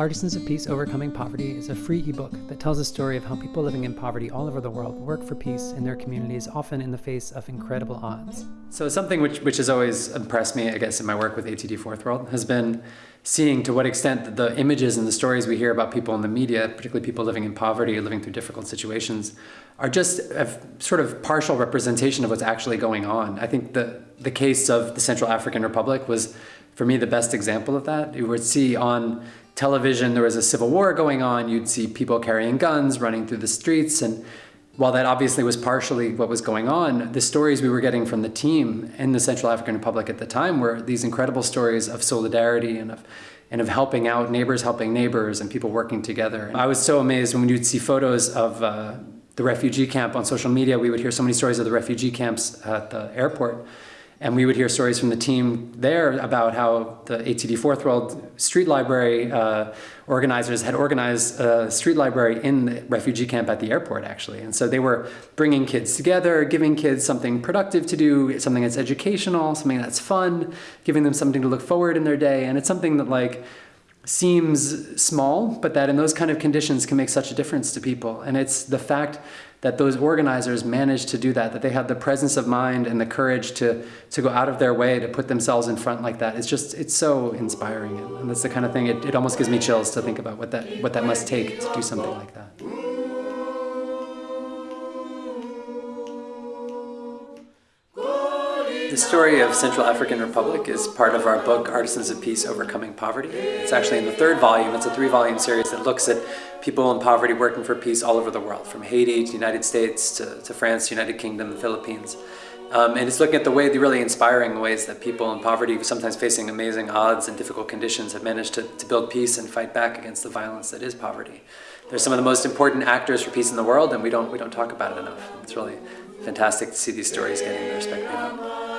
Artisans of Peace Overcoming Poverty is a free ebook that tells a story of how people living in poverty all over the world work for peace in their communities, often in the face of incredible odds. So something which, which has always impressed me, I guess, in my work with ATD Fourth World has been seeing to what extent the images and the stories we hear about people in the media, particularly people living in poverty or living through difficult situations, are just a sort of partial representation of what's actually going on. I think the, the case of the Central African Republic was, for me, the best example of that. You would see on television, there was a civil war going on. You'd see people carrying guns, running through the streets. And while that obviously was partially what was going on, the stories we were getting from the team in the Central African Republic at the time were these incredible stories of solidarity and of and of helping out neighbors helping neighbors and people working together. I was so amazed when you'd see photos of uh, the refugee camp on social media. We would hear so many stories of the refugee camps at the airport and we would hear stories from the team there about how the ATD Fourth World Street Library uh, organizers had organized a street library in the refugee camp at the airport, actually. And so they were bringing kids together, giving kids something productive to do, something that's educational, something that's fun, giving them something to look forward in their day. And it's something that like seems small, but that in those kind of conditions can make such a difference to people. And it's the fact that those organizers managed to do that, that they had the presence of mind and the courage to, to go out of their way to put themselves in front like that. It's just, it's so inspiring. And that's the kind of thing, it, it almost gives me chills to think about what that, what that must take to do something like that. The story of Central African Republic is part of our book, Artisans of Peace Overcoming Poverty. It's actually in the third volume. It's a three volume series that looks at people in poverty working for peace all over the world, from Haiti to the United States to, to France, United Kingdom, the Philippines. Um, and it's looking at the way, the really inspiring ways that people in poverty, sometimes facing amazing odds and difficult conditions, have managed to, to build peace and fight back against the violence that is poverty. They're some of the most important actors for peace in the world, and we don't, we don't talk about it enough. It's really fantastic to see these stories getting the respect they.